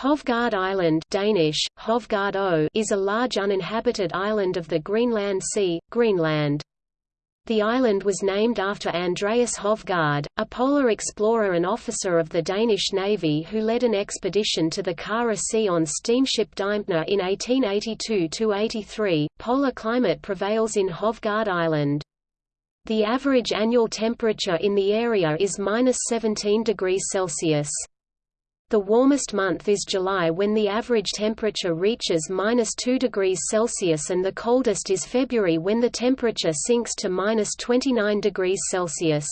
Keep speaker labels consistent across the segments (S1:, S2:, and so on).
S1: Hovgaard Island Danish, Hovgaard is a large uninhabited island of the Greenland Sea, Greenland. The island was named after Andreas Hovgaard, a polar explorer and officer of the Danish Navy who led an expedition to the Kara Sea on steamship Dijmphna in 1882–83. Polar climate prevails in Hovgaard Island. The average annual temperature in the area is minus 17 degrees Celsius. The warmest month is July when the average temperature reaches minus 2 degrees Celsius and the coldest is February when the temperature sinks to minus 29 degrees Celsius.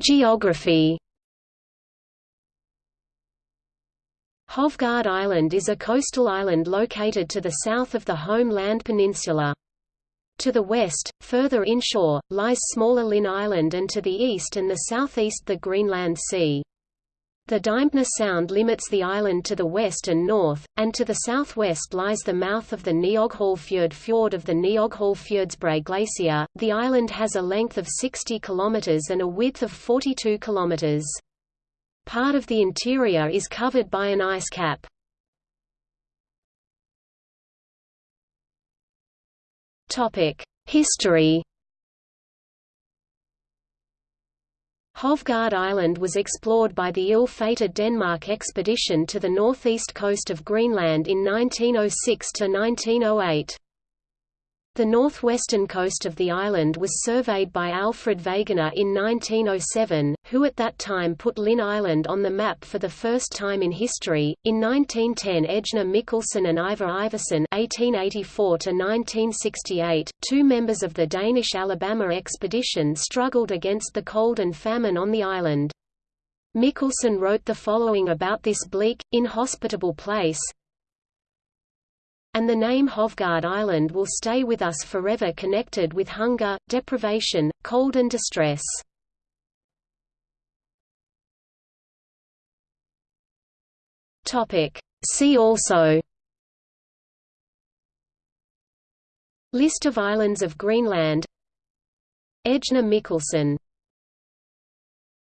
S1: Geography Hovgaard Island is a coastal island located to the south of the Holm Land peninsula. To the west, further inshore, lies smaller Lynn Island and to the east and the southeast the Greenland Sea. The Dijmphna Sound limits the island to the west and north, and to the southwest lies the mouth of the Nioghalvfjerd fjord of the Nioghalvfjerdsbræ Glacier. The island has a length of 60 km and a width of 42 km. Part of the interior is covered by an ice cap. History Hovgaard Island was explored by the ill-fated Denmark expedition to the northeast coast of Greenland in 1906–1908. The northwestern coast of the island was surveyed by Alfred Wegener in 1907, who at that time put Lynn Island on the map for the first time in history. In 1910, Ejnar Mikkelsen and Iver Iversen (1884–1968), two members of the Danish Alabama expedition, struggled against the cold and famine on the island. Mikkelsen wrote the following about this bleak, inhospitable place and the name Hovgaard Island will stay with us forever connected with hunger, deprivation, cold and distress. See also List of islands of Greenland Ejnar Mikkelsen